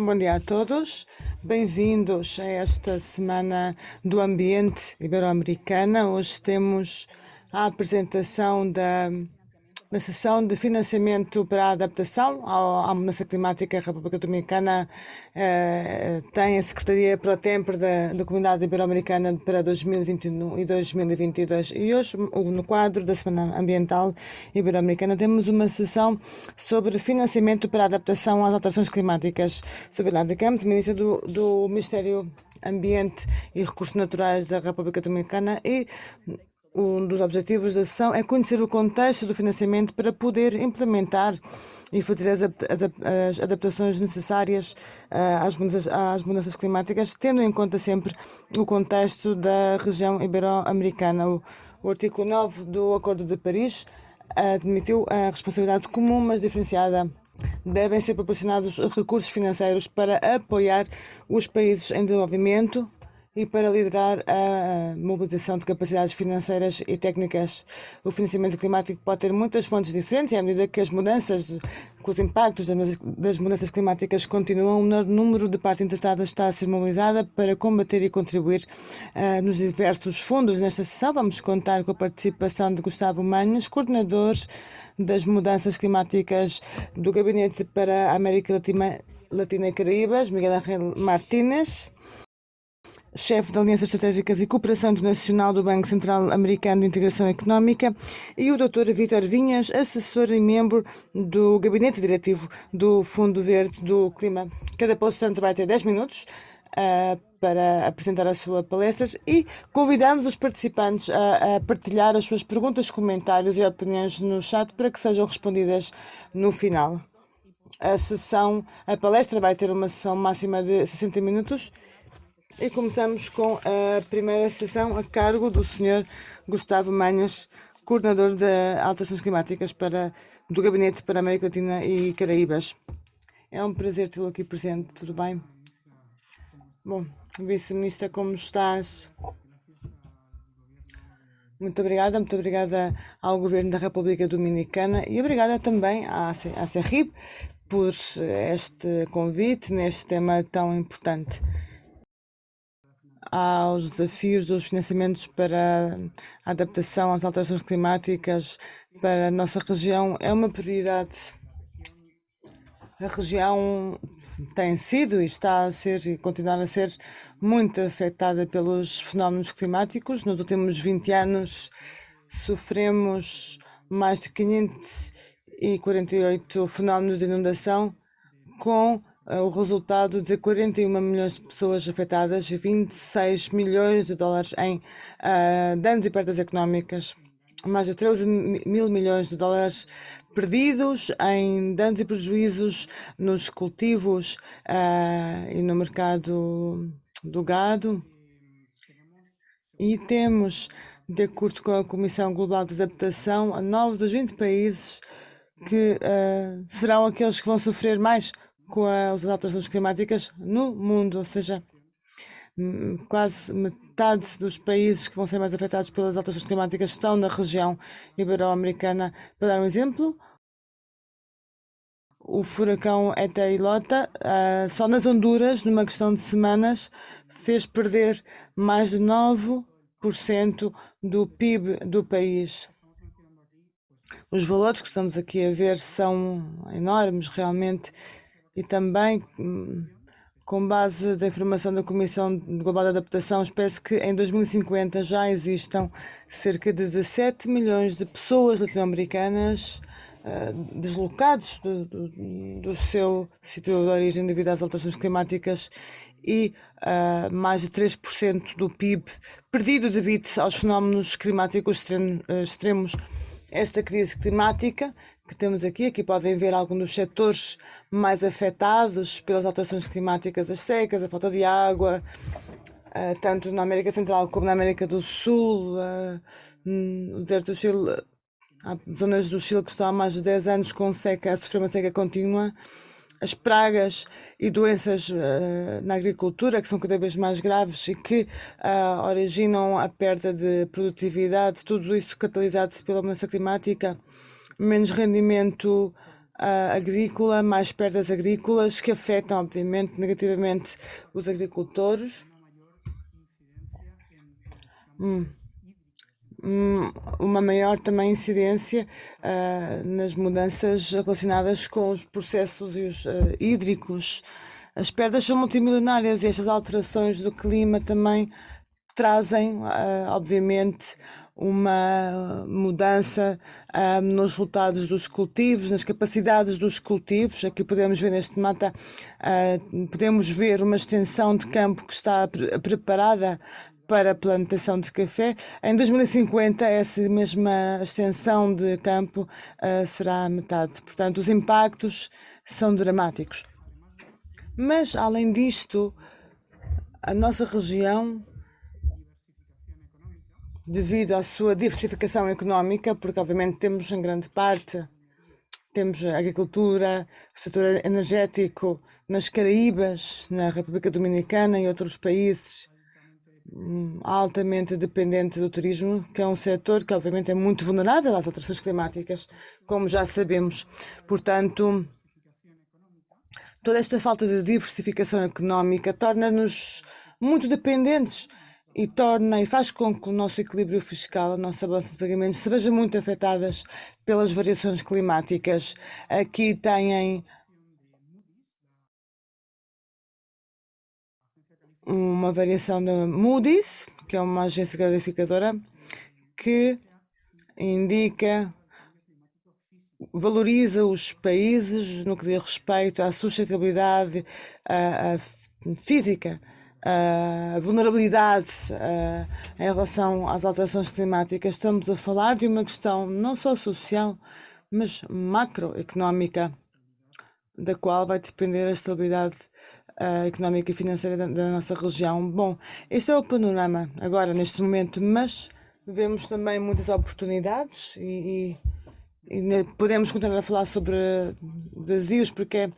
Bom dia a todos, bem-vindos a esta semana do Ambiente Ibero-Americana. Hoje temos a apresentação da na sessão de financiamento para a adaptação à mudança climática, a República Dominicana eh, tem a Secretaria para o Tempo da, da Comunidade Ibero-Americana para 2021 e 2022. E hoje, no quadro da Semana Ambiental Ibero-Americana, temos uma sessão sobre financiamento para a adaptação às alterações climáticas. Sou Vilanda Campos, Ministra do, do Ministério Ambiente e Recursos Naturais da República Dominicana e um dos objetivos da ação é conhecer o contexto do financiamento para poder implementar e fazer as, adaptações necessárias uh, às, mudanças, às, mudanças, climáticas, tendo em conta sempre o contexto da região ibero-americana. O, o, artigo 9 do Acordo de Paris admitiu a responsabilidade comum, mas diferenciada. Devem ser proporcionados recursos financeiros para apoiar os países em desenvolvimento e para liderar a mobilização de capacidades financeiras e técnicas. O financiamento climático pode ter muitas fontes diferentes e à medida que as mudanças, os impactos das mudanças climáticas continuam, o menor número de partes interessadas está a ser mobilizada para combater e contribuir uh, nos diversos fundos. Nesta sessão vamos contar com a participação de Gustavo Manhas, coordenador das mudanças climáticas do Gabinete para a América Latina, Latina e Caraíbas, Miguel Ángel Martínez, chefe de Alianças Estratégicas e Cooperação Internacional do Banco Central Americano de Integração Económica, e o Dr. Vítor Vinhas, assessor e membro do Gabinete Diretivo do Fundo Verde do Clima. Cada palestrante vai ter 10 minutos uh, para apresentar a sua palestra e convidamos os participantes a, a, partilhar as suas perguntas, comentários e opiniões no chat para que sejam respondidas no final. A sessão, a palestra vai ter uma sessão máxima de 60 minutos e começamos com a primeira sessão a cargo do Sr. Gustavo Manhas, coordenador de alterações climáticas para, do Gabinete para a América Latina e Caraíbas. É um prazer tê-lo aqui presente, tudo bem? Bom, Vice-Ministra, como estás? Muito obrigada, muito obrigada ao Governo da República Dominicana e obrigada também à, à CERRIB por este convite neste tema tão importante aos desafios dos financiamentos para a adaptação às alterações climáticas para a nossa região é uma prioridade. A região tem sido e está a ser e continuar a ser muito afetada pelos fenómenos climáticos. Nos últimos 20 anos sofremos mais de 548 fenómenos de inundação com o resultado de 41 milhões de pessoas afetadas e 26 milhões de dólares em uh, danos e perdas económicas. Mais de 13 mil milhões de dólares perdidos em danos e prejuízos nos cultivos uh, e no mercado do gado. E temos, de acordo com a Comissão Global de Adaptação, 9 dos 20 países que uh, serão aqueles que vão sofrer mais com as alterações climáticas no mundo, ou seja, quase metade dos países que vão ser mais afetados pelas alterações climáticas estão na região ibero-americana. Para dar um exemplo, o furacão Eta e Lota, uh, só nas Honduras, numa questão de semanas, fez perder mais de 9% do PIB do país. Os valores que estamos aqui a ver são enormes, realmente e também hum, com base da informação da Comissão Global de Adaptação, espera-se que em 2050 já existam cerca de 17 milhões de pessoas latino-americanas uh, do, do, do, seu sítio de origem devido às alterações climáticas e uh, mais de 3% do PIB perdido devido aos fenómenos climáticos extremos. Esta crise climática que temos aqui. Aqui podem ver alguns dos setores mais afetados pelas alterações climáticas, as secas, a falta de água, uh, tanto na América Central como na América do Sul, uh, no deserto do Chile. Há zonas do Chile que estão há mais de 10 anos com seca, a sofrer uma seca contínua. As pragas e doenças uh, na agricultura, que são cada vez mais graves e que originam a perda de produtividade, tudo isso catalisado pela mudança climática menos rendimento uh, agrícola, mais perdas agrícolas, que afetam, obviamente, negativamente os agricultores. Hum. Hum, uma maior também incidência uh, nas mudanças relacionadas com os processos os, uh, hídricos. As perdas são multimilionárias e estas alterações do clima também trazem, uh, obviamente, uma mudança uh, nos resultados dos cultivos, nas capacidades dos cultivos. Aqui podemos ver neste mapa, uh, podemos ver uma extensão de campo que está pre preparada para a plantação de café. Em 2050, essa mesma extensão de campo uh, será metade. Portanto, os impactos são dramáticos. Mas, além disto, a nossa região devido à sua diversificação económica, porque obviamente temos em grande parte temos a agricultura, o setor energético nas Caraíbas, na República Dominicana e outros países hum, altamente dependente do turismo, que é um setor que obviamente é muito vulnerável às alterações climáticas, como já sabemos. Portanto, toda esta falta de diversificação económica torna-nos muito dependentes e torna e faz com que o nosso equilíbrio fiscal, a nossa balança de pagamentos, se veja muito afetadas pelas variações climáticas. Aqui têm uma variação da Moody's, que é uma agência gratificadora, que indica valoriza os países no que diz respeito à sustentabilidade a, a física a vulnerabilidade uh, em relação às alterações climáticas, estamos a falar de uma questão não só social, mas macroeconómica, da qual vai depender a estabilidade uh, económica e financeira da, da, nossa região. Bom, este é o panorama agora, neste momento, mas vemos também muitas oportunidades e, e, e podemos continuar a falar sobre vazios, porque é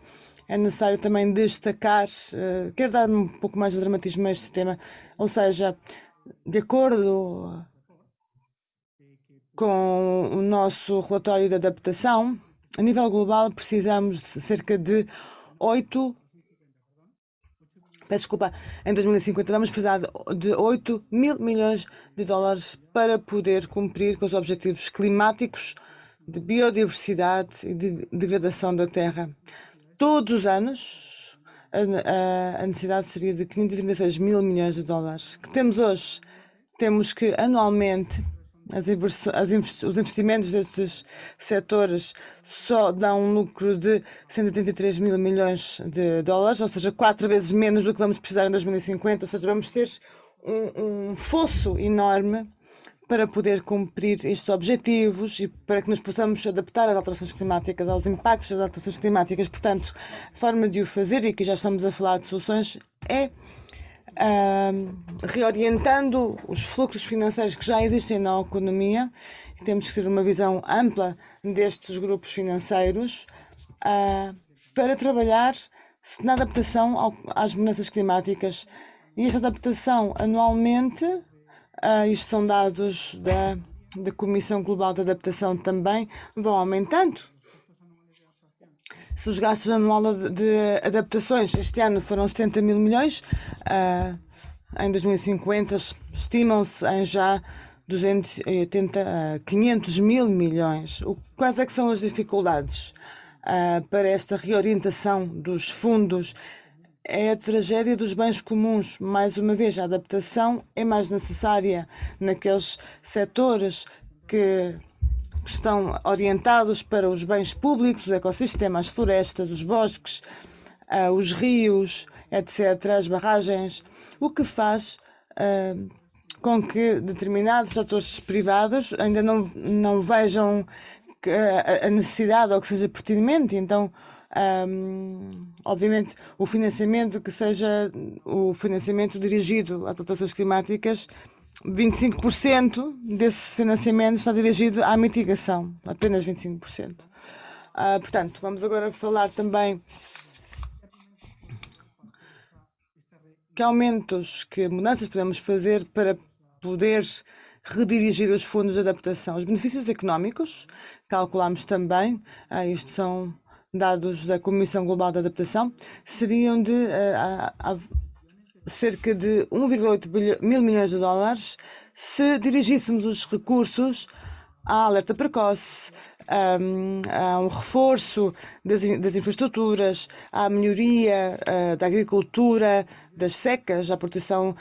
é necessário também destacar, uh, quero dar um pouco mais de dramatismo a este tema, ou seja, de acordo com o nosso relatório de adaptação, a nível global precisamos de cerca de 8 peço desculpa, em 2050 vamos precisar de 8 mil milhões de dólares para poder cumprir com os objetivos climáticos de biodiversidade e de degradação da terra todos os anos a, a, necessidade seria de 536 mil milhões de dólares. Que temos hoje? Temos que anualmente as as os investimentos destes setores só dão um lucro de 183 mil milhões de dólares, ou seja, quatro vezes menos do que vamos precisar em 2050, ou seja, vamos ter um, um fosso enorme para poder cumprir estes objetivos e para que nos possamos adaptar às alterações climáticas, aos impactos das alterações climáticas. Portanto, a forma de o fazer, e aqui já estamos a falar de soluções, é uh, reorientando os fluxos financeiros que já existem na economia. Temos que ter uma visão ampla destes grupos financeiros uh, para trabalhar na adaptação ao, às mudanças climáticas. E esta adaptação anualmente Uh, isto são dados da, da Comissão Global de Adaptação também, vão aumentando. Se os gastos anuais de, de adaptações este ano foram 70 mil milhões, uh, em 2050 estimam-se em já 280 a 500 mil milhões. O, quais é que são as dificuldades uh, para esta reorientação dos fundos é a tragédia dos bens comuns. Mais uma vez, a adaptação é mais necessária naqueles setores que estão orientados para os bens públicos, o ecossistema, as florestas, os bosques, uh, os rios, etc., as barragens, o que faz uh, com que determinados atores privados ainda não, não vejam a necessidade ou que seja pertinente, então um, obviamente, o financiamento que seja o financiamento dirigido às alterações climáticas, 25% desse financiamento está dirigido à mitigação, apenas 25%. Uh, ah, portanto, vamos agora falar também que aumentos, que mudanças podemos fazer para poder redirigir os fundos de adaptação. Os benefícios económicos, calculamos também, uh, isto são dados da Comissão Global de Adaptação, seriam de uh, cerca de 1,8 mil milhões de dólares se dirigíssemos os recursos à alerta precoce, a um reforço das, das infraestruturas, à melhoria uh, da agricultura, das secas, à proteção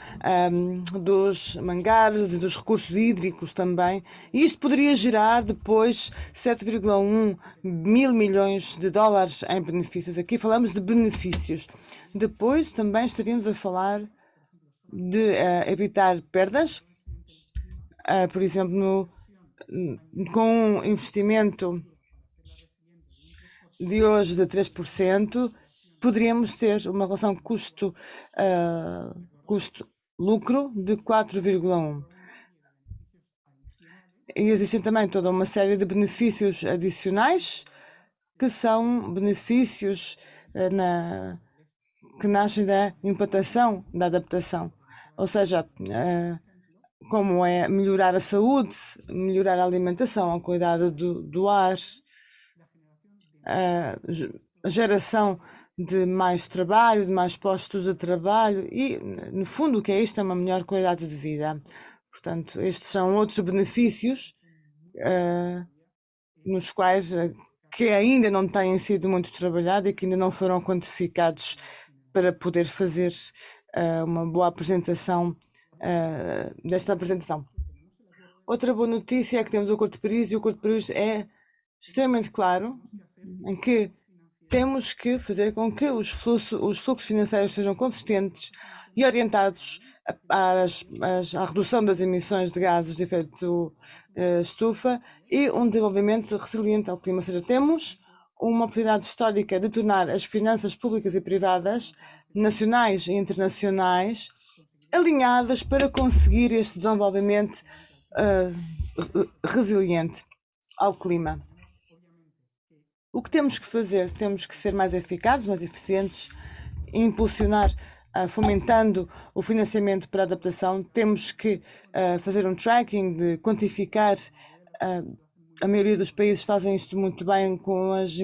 um, dos mangares e dos recursos hídricos também. E isto poderia gerar depois 7,1 mil milhões de dólares em benefícios. Aqui falamos de benefícios. Depois também estaríamos a falar de uh, evitar perdas, uh, por exemplo, no com um investimento de hoje de 3%, poderíamos ter uma relação custo, uh, custo-lucro de 4,1%. E existem também toda uma série de benefícios adicionais, que são benefícios uh, na, que nascem da implantação da adaptação. Ou seja, uh, como é melhorar a saúde, melhorar a alimentação, a cuidado do, do ar, a geração de mais trabalho, de mais postos de trabalho e, no fundo, o que é isto é uma melhor qualidade de vida. Portanto, estes são outros benefícios uh, nos quais uh, que ainda não têm sido muito trabalhados e que ainda não foram quantificados para poder fazer uh, uma boa apresentação uh, desta apresentação. Outra boa notícia é que temos o Acordo de Paris e o Acordo de Paris é extremamente claro em que temos que fazer com que os fluxos, os fluxos financeiros sejam consistentes e orientados à redução das emissões de gases de efeito uh, estufa e um desenvolvimento resiliente ao clima. Ou seja, temos uma oportunidade histórica de tornar as finanças públicas e privadas, nacionais e internacionais, alinhadas para conseguir este desenvolvimento uh, resiliente ao clima. O que temos que fazer? Temos que ser mais eficazes, mais eficientes, impulsionar, uh, fomentando o financiamento para a adaptação. Temos que uh, fazer um tracking de quantificar. a maioria dos países fazem isto muito bem com as,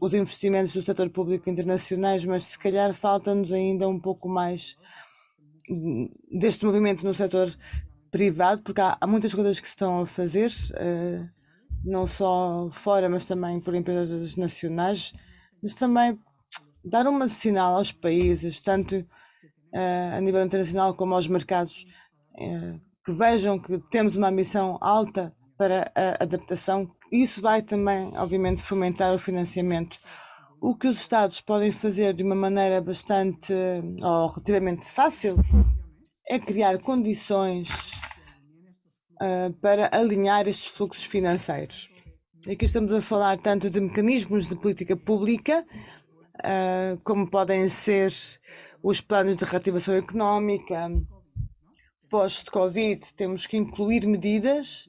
os investimentos do setor público internacionais, mas se calhar falta-nos ainda um pouco mais deste movimento no setor privado, porque há, há, muitas coisas que se estão a fazer, uh, não só fora, mas também por empresas nacionais, mas também dar um sinal aos países, tanto uh, a nível internacional como aos mercados, uh, que vejam que temos uma missão alta para a adaptação. Isso vai também, obviamente, fomentar o financiamento o que os Estados podem fazer de uma maneira bastante ou relativamente fácil é criar condições uh, para alinhar estes fluxos financeiros. Aqui estamos a falar tanto de mecanismos de política pública, uh, como podem ser os planos de reativação económica. Pós-Covid, temos que incluir medidas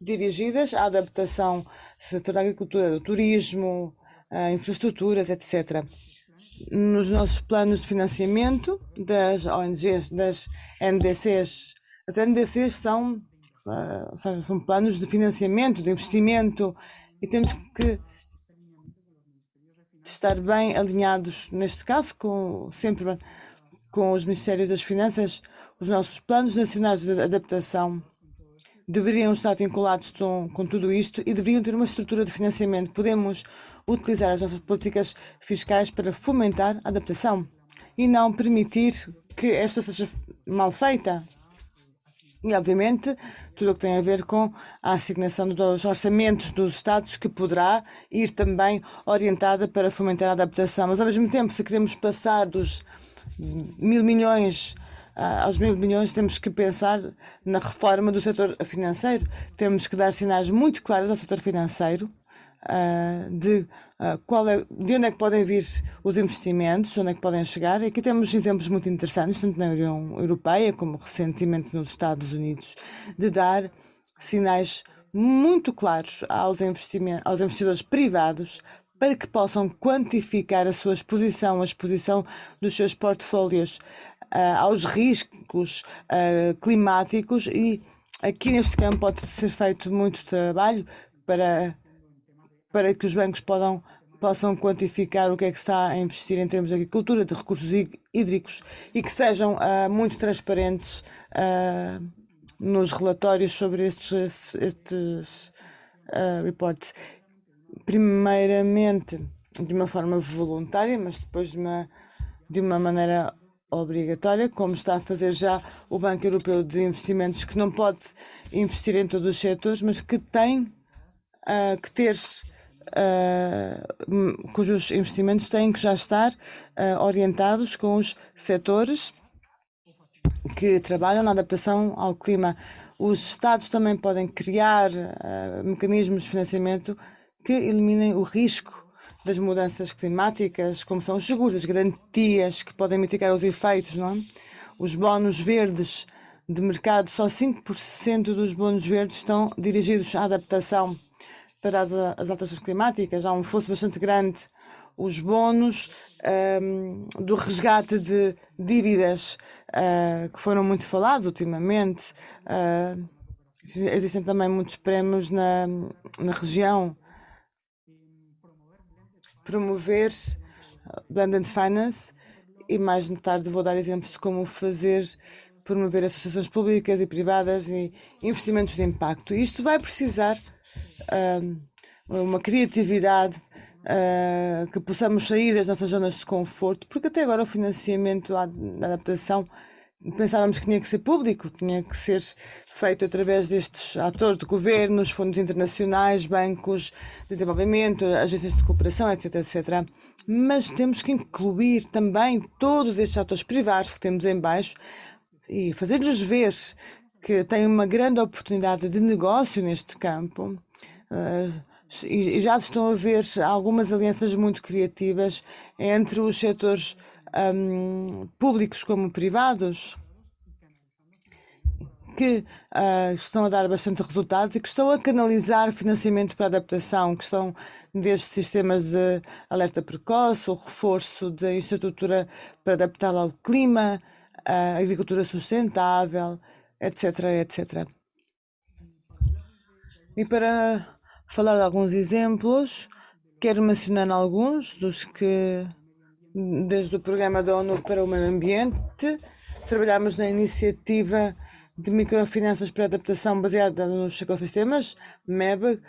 dirigidas à adaptação do setor da agricultura, do turismo, infraestruturas, etc. Nos nossos planos de financiamento das ONGs, das NDCs, as NDCs são, uh, são planos de financiamento, de investimento, e temos que estar bem alinhados, neste caso, com, sempre com os Ministérios das Finanças, os nossos planos nacionais de adaptação deveriam estar vinculados com, com tudo isto e deveriam ter uma estrutura de financiamento. Podemos utilizar as nossas políticas fiscais para fomentar a adaptação e não permitir que esta seja mal feita. E, obviamente, tudo o que tem a ver com a assignação dos orçamentos dos Estados, que poderá ir também orientada para fomentar a adaptação. Mas, ao mesmo tempo, se queremos passar dos mil milhões aos mil milhões, temos que pensar na reforma do setor financeiro. Temos que dar sinais muito claros ao setor financeiro uh, de, uh, qual é, de onde é que podem vir os investimentos, onde é que podem chegar. E aqui temos exemplos muito interessantes, tanto na União Europeia como recentemente nos Estados Unidos, de dar sinais muito claros aos, aos investidores privados para que possam quantificar a sua exposição, a exposição dos seus portfólios uh, aos riscos uh, climáticos e aqui neste campo pode ser feito muito trabalho para, para que os bancos possam, possam quantificar o que é que está a investir em termos de agricultura, de recursos hídricos e que sejam uh, muito transparentes nos relatórios sobre estes, estes reports. Primeiramente, de uma forma voluntária, mas depois de uma, de uma maneira obrigatória, como está a fazer já o Banco Europeu de Investimentos, que não pode investir em todos os setores, mas que tem uh, que ter uh, cujos investimentos têm que já estar uh, orientados com os setores que trabalham na adaptação ao clima. Os Estados também podem criar mecanismos de financiamento que eliminem o risco das mudanças climáticas, como são os seguros, as garantias que podem mitigar os efeitos, não é? Os bónus verdes de mercado, só 5% dos bónus verdes estão dirigidos à adaptação para as, as alterações climáticas. Há um fosso bastante grande. Os bónus um, do resgate de dívidas uh, que foram muito falados ultimamente. Uh, existem também muitos prémios na, na região. Promover Blended Finance e mais tarde vou dar exemplos de como fazer promover associações públicas e privadas e investimentos de impacto. Isto vai precisar uma criatividade, uh, que possamos sair das nossas zonas de conforto, porque até agora o financiamento à adaptação pensávamos que tinha que ser público, tinha que ser feito através destes atores de governos, fundos internacionais, bancos de desenvolvimento, agências de cooperação, etc, etc. Mas temos que incluir também todos estes atores privados que temos em baixo e fazer-lhes ver que têm uma grande oportunidade de negócio neste campo Uh, e já estão a ver algumas alianças muito criativas entre os setores um, públicos como privados que uh, estão a dar bastante resultados e que estão a canalizar financiamento para adaptação, que estão desde sistemas de alerta precoce, o reforço da infraestrutura para adaptá-la ao clima, a agricultura sustentável, etc, etc. E para falar de alguns exemplos. Quero mencionar alguns dos que, desde o Programa da ONU para o Meio Ambiente, trabalhamos na iniciativa de microfinanças para adaptação baseada nos ecossistemas, MEB,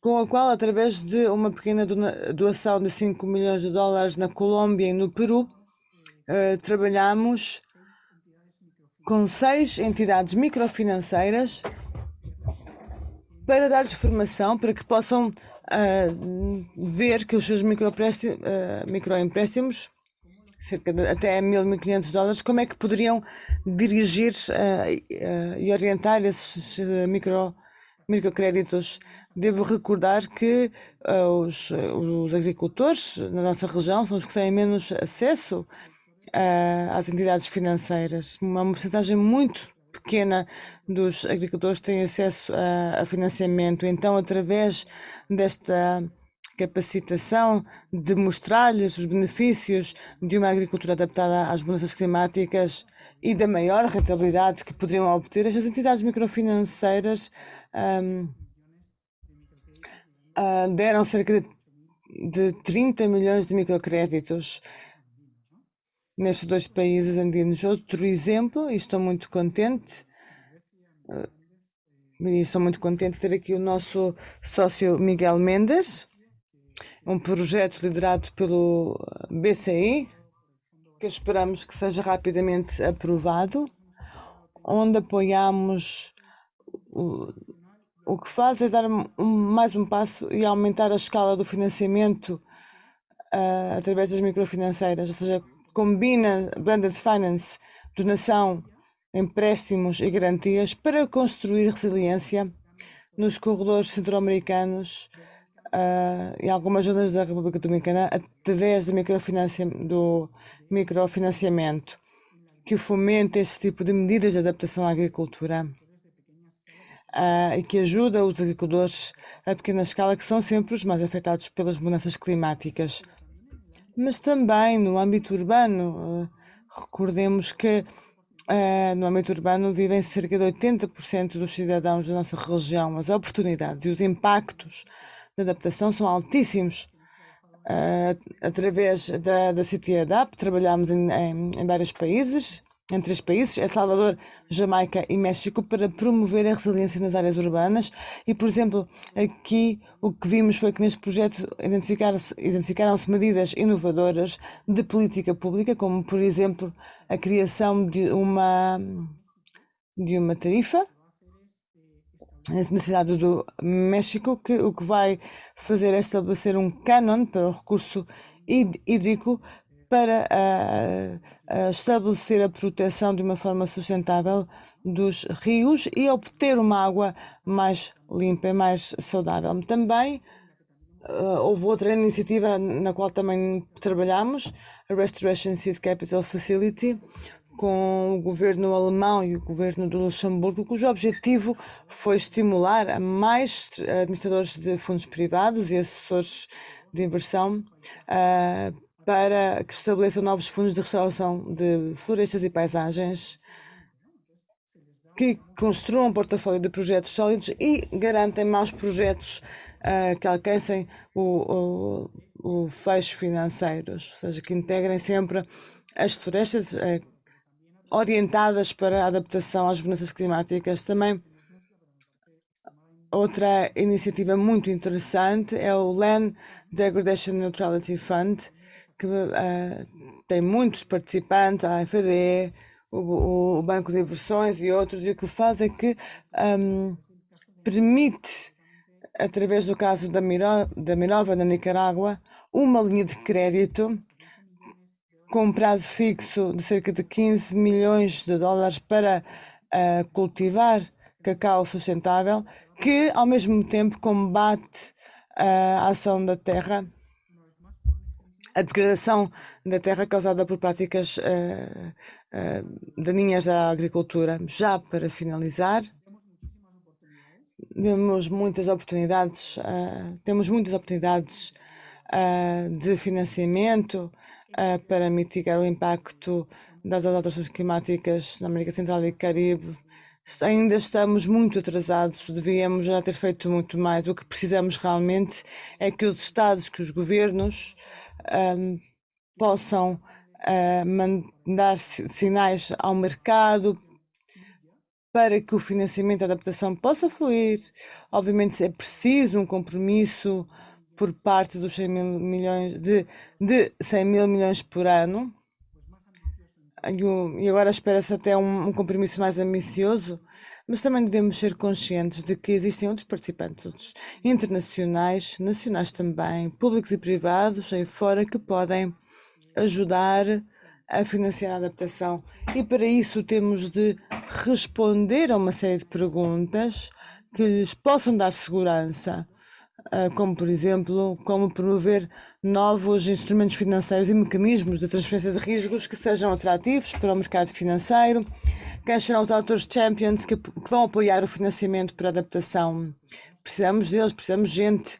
com a qual, através de uma pequena doação de 5 milhões de dólares na Colômbia e no Peru, eh, trabalhamos com seis entidades microfinanceiras para dar-lhes formação para que possam ver que os seus microempréstimos, uh, microempréstimos cerca de até 1.500 dólares, como é que poderiam dirigir uh, e orientar esses micro, microcréditos. Devo recordar que os, os agricultores na nossa região são os que têm menos acesso às entidades financeiras, uma porcentagem muito pequena dos agricultores tem acesso a, a financiamento. Então, através desta capacitação de mostrar-lhes os benefícios de uma agricultura adaptada às mudanças climáticas e da maior rentabilidade que poderiam obter, estas entidades microfinanceiras um, uh, ah, deram cerca de, de 30 milhões de microcréditos nestes dois países andinos. Outro exemplo, e estou muito contente, eh, estou muito contente de ter aqui o nosso sócio Miguel Mendes, um projeto liderado pelo BCI, que esperamos que seja rapidamente aprovado, onde apoiamos o, o que faz é dar um, mais um passo e aumentar a escala do financiamento uh, através das microfinanceiras, ou seja, combina blended finance, donação, empréstimos e garantias para construir resiliência nos corredores centro-americanos uh, e algumas zonas da República Dominicana através do, do microfinanciamento que fomenta este tipo de medidas de adaptação à agricultura uh, e que ajuda os agricultores a pequena escala que são sempre os mais afetados pelas mudanças climáticas mas também no âmbito urbano. Eh, recordemos que uh, no âmbito urbano vivem cerca de 80% dos cidadãos da nossa região. As oportunidades e os impactos da adaptação são altíssimos. uh, através da, da CityAdapt, trabalhamos em, em, em vários países, em três países, El Salvador, Jamaica e México, para promover a resiliência nas áreas urbanas. E, por exemplo, aqui o que vimos foi que neste projeto identificaram-se identificaram medidas inovadoras de política pública, como, por exemplo, a criação de uma, de uma tarifa na cidade do México, que o que vai fazer é estabelecer um cânon para o recurso hídrico para uh, uh, estabelecer a proteção de uma forma sustentável dos rios e obter uma água mais limpa e mais saudável. Também uh, houve outra iniciativa na qual também trabalhamos, a Restoration Seed Capital Facility, com o governo alemão e o governo do Luxemburgo, cujo objetivo foi estimular a mais administradores de fundos privados e assessores de inversão uh, para que estabeleçam novos fundos de restauração de florestas e paisagens que construam um portfólio de projetos sólidos e garantem maus projetos uh, que alcancem o, o, o fecho financeiros, ou seja, que integrem sempre as florestas uh, orientadas para a adaptação às mudanças climáticas. Também outra iniciativa muito interessante é o Land Degradation Neutrality Fund, que uh, tem muitos participantes, a FDE, o, o, Banco de Inversões e outros, e o que faz é que um, permite, através do caso da, Miro, da Mirova na Nicarágua, uma linha de crédito com um prazo fixo de cerca de 15 milhões de dólares para uh, cultivar cacau sustentável, que ao mesmo tempo combate a ação da terra a degradação da terra causada por práticas uh, uh, daninhas da agricultura. Já para finalizar, temos muitas oportunidades, uh, temos muitas oportunidades de financiamento para mitigar o impacto das alterações climáticas na América Central e Caribe. Ainda estamos muito atrasados, devíamos já ter feito muito mais. O que precisamos realmente é que os Estados, que os governos, um, possam uh, mandar sinais ao mercado para que o financiamento e a adaptação possa fluir. Obviamente é preciso um compromisso por parte dos 100 mil milhões de, de 100 mil milhões por ano. E agora espera-se até um, um compromisso mais ambicioso mas também devemos ser conscientes de que existem outros participantes internacionais, nacionais também, públicos e privados aí fora que podem ajudar a financiar a adaptação. E para isso temos de responder a uma série de perguntas que lhes possam dar segurança, ah, como por exemplo, como promover novos instrumentos financeiros e mecanismos de transferência de riscos que sejam atrativos para o mercado financeiro, quem serão os autores champions que, que vão apoiar o financiamento para adaptação? Precisamos deles, precisamos de gente.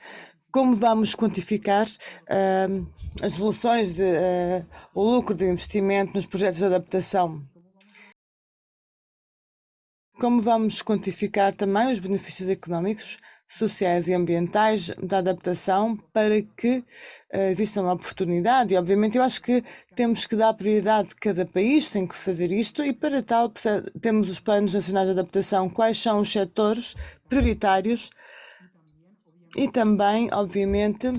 Como vamos quantificar uh, as evoluções de uh, o lucro de investimento nos projetos de adaptação? Como vamos quantificar também os benefícios económicos sociais e ambientais da adaptação para que uh, exista uma oportunidade. E, obviamente, eu acho que temos que dar prioridade, cada país tem que fazer isto, e para tal temos os planos nacionais de adaptação, quais são os setores prioritários? E também, obviamente,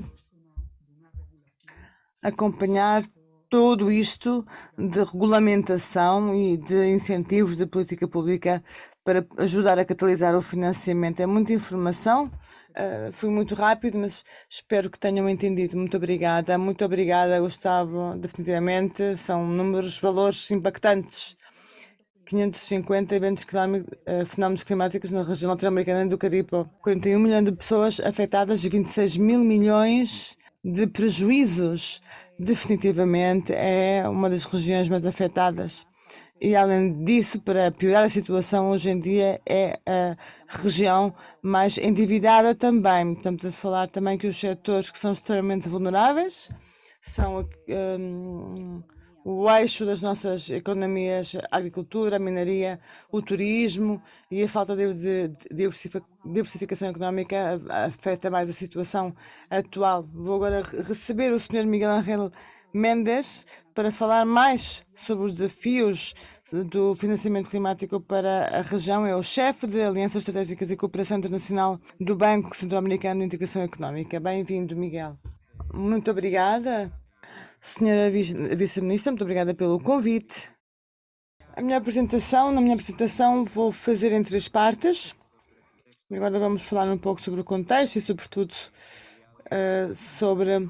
acompanhar tudo isto de regulamentação e de incentivos de política pública para ajudar a catalisar o financiamento. É muita informação, uh, fui muito rápido, mas espero que tenham entendido. Muito obrigada, muito obrigada, Gustavo. Definitivamente são números, valores impactantes. 550 eventos uh, fenómenos climáticos na região latino-americana do Caribe. 41 milhões de pessoas afetadas e 26 mil milhões de prejuízos. Definitivamente é uma das regiões mais afetadas. E, além disso, para piorar a situação, hoje em dia é a região mais endividada também. Estamos a falar também que os setores que são extremamente vulneráveis são um, o eixo das nossas economias, a agricultura, a minaria, o turismo e a falta de diversificação económica afeta mais a situação atual. Vou agora receber o Sr. Miguel Angel Mendes para falar mais sobre os desafios do financiamento climático para a região. É o chefe de Alianças Estratégicas e Cooperação Internacional do Banco Centro-Americano de Integração Económica. Bem-vindo, Miguel. Muito obrigada. Senhora Vice-Ministra, muito obrigada pelo convite. A minha apresentação, na minha apresentação vou fazer em três partes. Agora vamos falar um pouco sobre o contexto e, sobretudo, uh, sobre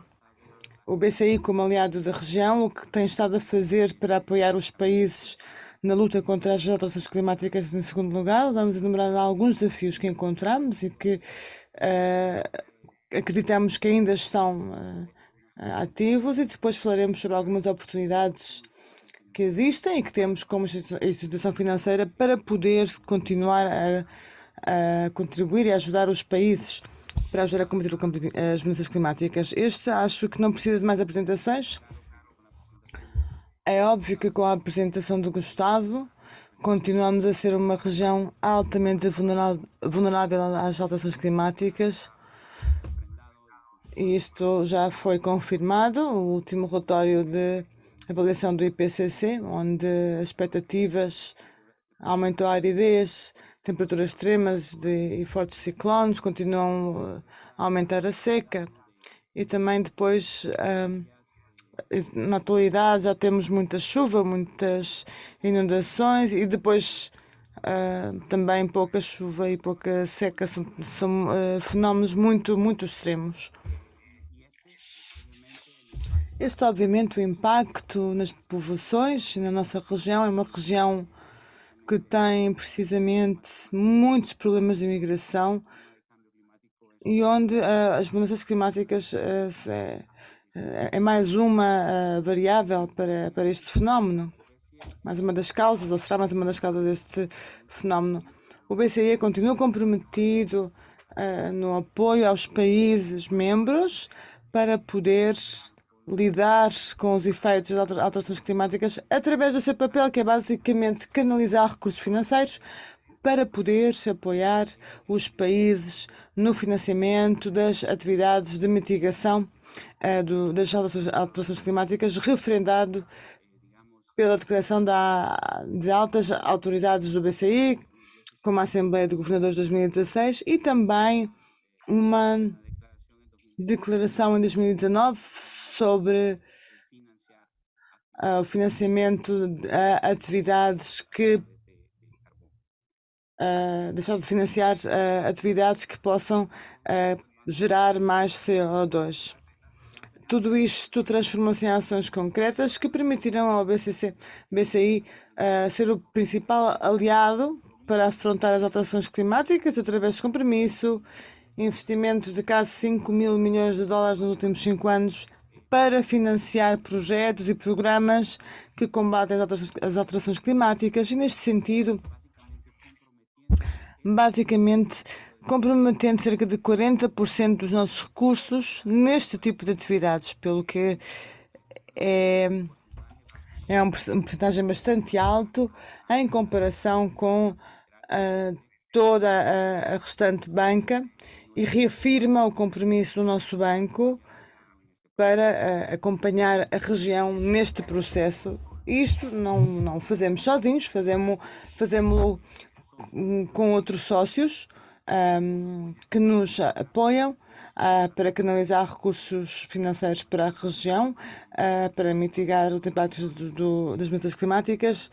o BCI como aliado da região, o que tem estado a fazer para apoiar os países na luta contra as alterações climáticas em segundo lugar. Vamos enumerar alguns desafios que encontramos e que uh, acreditamos que ainda estão uh, ativos e depois falaremos sobre algumas oportunidades que existem e que temos como instituição financeira para poder continuar a, a contribuir e ajudar os países para ajudar a combater as mudanças climáticas. Este acho que não precisa de mais apresentações. É óbvio que com a apresentação do Gustavo continuamos a ser uma região altamente vulnerável às alterações climáticas isto já foi confirmado, o último relatório de avaliação do IPCC, onde as expectativas aumentou a aridez, temperaturas extremas de, e fortes ciclones continuam a aumentar a seca e também depois na atualidade já temos muita chuva, muitas inundações e depois uh, também pouca chuva e pouca seca são, são uh, fenómenos muito, muito extremos. Este, obviamente, o impacto nas povoações na nossa região é uma região que tem precisamente muitos problemas de imigração e onde uh, as mudanças climáticas uh, é, mais uma uh, variável para, para este fenómeno, mais uma das causas, ou será mais uma das causas deste fenómeno. O BCE continua comprometido no apoio aos países membros para poder lidar com os efeitos das alterações climáticas através do seu papel, que é basicamente canalizar recursos financeiros para poder apoiar os países no financiamento das atividades de mitigação uh, do, das alterações, alterações, climáticas, referendado pela declaração da, de altas autoridades do BCI, como a Assembleia de Governadores de 2016, e também uma declaração em 2019 sobre uh, o financiamento de uh, atividades que uh, deixar de financiar uh, atividades que possam gerar mais CO2. Tudo isto transformou-se em ações concretas que permitirão ao BCC, BCI ser o principal aliado para afrontar as alterações climáticas através de compromisso, investimentos de quase 5 mil milhões de dólares nos últimos 5 anos para financiar projetos e programas que combatem as alterações climáticas e, neste sentido, basicamente comprometendo cerca de 40% dos nossos recursos neste tipo de atividades, pelo que é, é um porcentagem bastante alto em comparação com uh, toda a, a restante banca e reafirma o compromisso do nosso banco para uh, acompanhar a região neste processo. Isto não, não fazemos sozinhos, fazemos, fazemos com outros sócios um, que nos apoiam uh, para canalizar recursos financeiros para a região, uh, para mitigar os impactos do, do, das mudanças climáticas.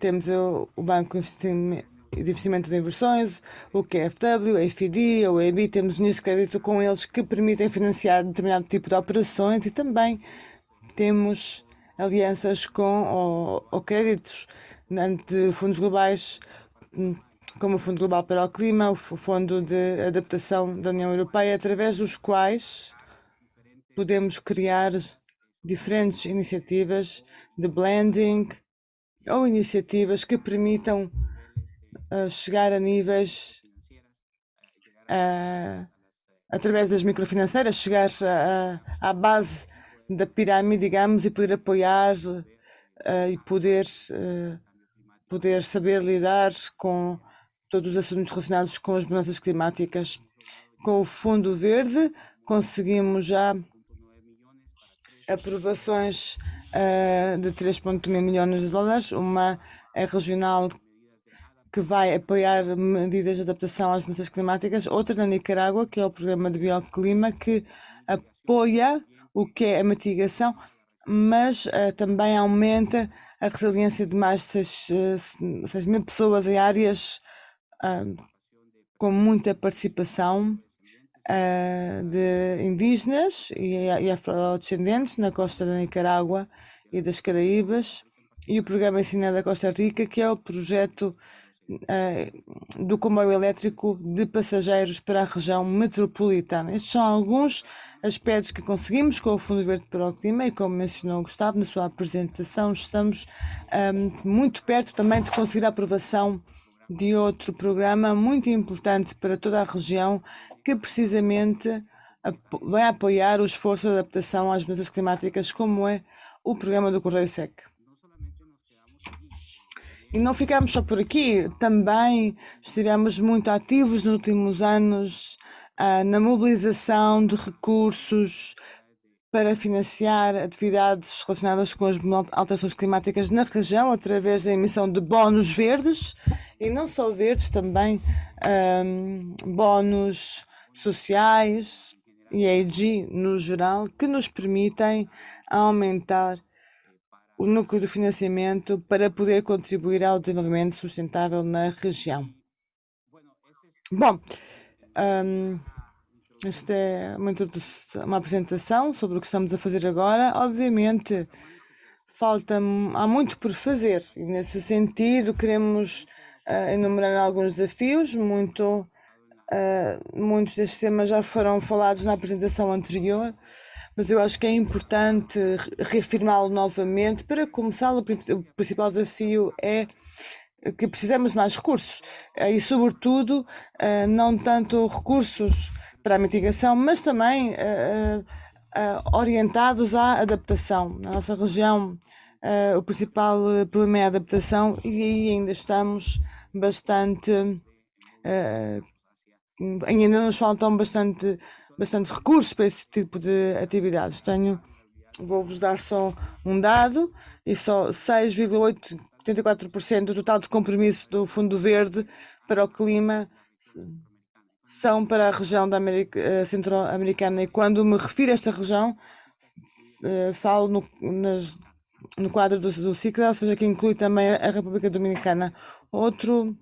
temos o, o Banco Investimento investimento de inversões, o QFW, a FID, ou a temos linhas de crédito com eles que permitem financiar determinado tipo de operações e também temos alianças com ou, ou créditos de fundos globais, como o Fundo Global para o Clima, o Fundo de Adaptação da União Europeia, através dos quais podemos criar diferentes iniciativas de blending ou iniciativas que permitam chegar a níveis através das microfinanceiras, chegar à base da pirâmide, digamos, e poder apoiar uh, e poder, uh, poder saber lidar com todos os assuntos relacionados com as mudanças climáticas. Com o Fundo Verde, conseguimos já aprovações uh, de 3,1 milhões de dólares, uma é regional que vai apoiar medidas de adaptação às mudanças climáticas, outra na Nicarágua, que é o programa de bioclima, que apoia o que é a mitigação, mas uh, também aumenta a resiliência de mais de 6, uh, 6 mil pessoas em áreas uh, com muita participação de indígenas e, e afrodescendentes na costa da Nicarágua e das Caraíbas, e o programa Ensina da Costa Rica, que é o projeto uh, do comboio elétrico de passageiros para a região metropolitana. Estes são alguns aspectos que conseguimos com o Fundo Verde para o Clima e, como mencionou Gustavo na sua apresentação, estamos um, muito perto também de conseguir a aprovação de outro programa muito importante para toda a região, que precisamente vai apoiar o esforço de adaptação às mudanças climáticas, como é o programa do Correio Sec. E não ficamos só por aqui, também estivemos muito ativos nos últimos anos ah, na mobilização de recursos para financiar atividades relacionadas com as alterações climáticas na região através da emissão de bónus verdes. E não só verdes, também um, bónus sociais e EIG no geral que nos permitem aumentar o núcleo do financiamento para poder contribuir ao desenvolvimento sustentável na região. Bom, um, esta é uma, uma, apresentação sobre o que estamos a fazer agora. Obviamente, falta há muito por fazer e nesse sentido queremos uh, enumerar alguns desafios. Muito, uh, muitos destes temas já foram falados na apresentação anterior mas eu acho que é importante reafirmá-lo novamente. Para começar, o principal desafio é que precisamos de mais recursos eh, e, sobretudo, eh, não tanto recursos para a mitigação, mas também eh, orientados à adaptação. Na nossa região, o principal problema é a adaptação e aí ainda estamos bastante. ainda nos faltam bastante bastante recursos para esse tipo de atividades. Tenho, vou-vos dar só um dado, e só 6,84% do total de compromissos do Fundo Verde para o clima são para a região da América eh, Centro-Americana. E quando me refiro a esta região, eh, falo no, nas, no quadro do, do ciclo, ou seja, que inclui também a República Dominicana. Outro